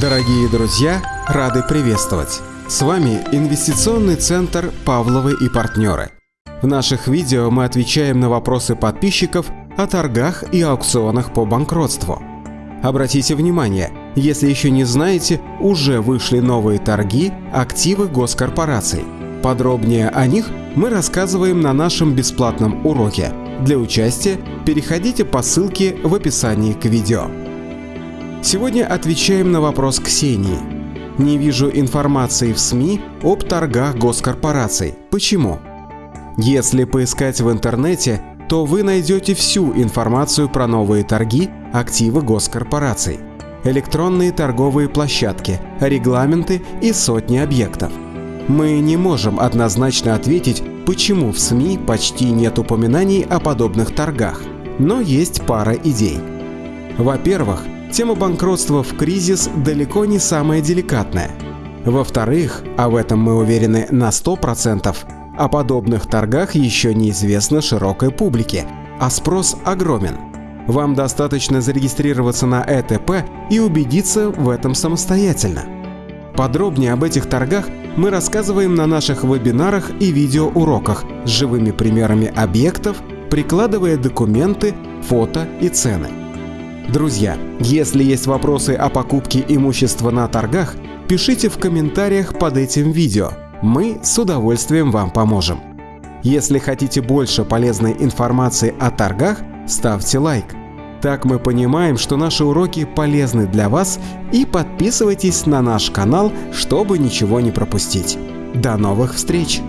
Дорогие друзья, рады приветствовать! С вами Инвестиционный центр «Павловы и партнеры». В наших видео мы отвечаем на вопросы подписчиков о торгах и аукционах по банкротству. Обратите внимание, если еще не знаете, уже вышли новые торги активы госкорпораций. Подробнее о них мы рассказываем на нашем бесплатном уроке. Для участия переходите по ссылке в описании к видео. Сегодня отвечаем на вопрос Ксении. Не вижу информации в СМИ об торгах госкорпораций. Почему? Если поискать в интернете, то вы найдете всю информацию про новые торги, активы госкорпораций, электронные торговые площадки, регламенты и сотни объектов. Мы не можем однозначно ответить, почему в СМИ почти нет упоминаний о подобных торгах, но есть пара идей. Во-первых, тема банкротства в кризис далеко не самая деликатная. Во-вторых, а в этом мы уверены на 100%, о подобных торгах еще неизвестно широкой публике, а спрос огромен. Вам достаточно зарегистрироваться на ЭТП и убедиться в этом самостоятельно. Подробнее об этих торгах мы рассказываем на наших вебинарах и видеоуроках с живыми примерами объектов, прикладывая документы, фото и цены. Друзья, если есть вопросы о покупке имущества на торгах, пишите в комментариях под этим видео. Мы с удовольствием вам поможем. Если хотите больше полезной информации о торгах, ставьте лайк. Так мы понимаем, что наши уроки полезны для вас и подписывайтесь на наш канал, чтобы ничего не пропустить. До новых встреч!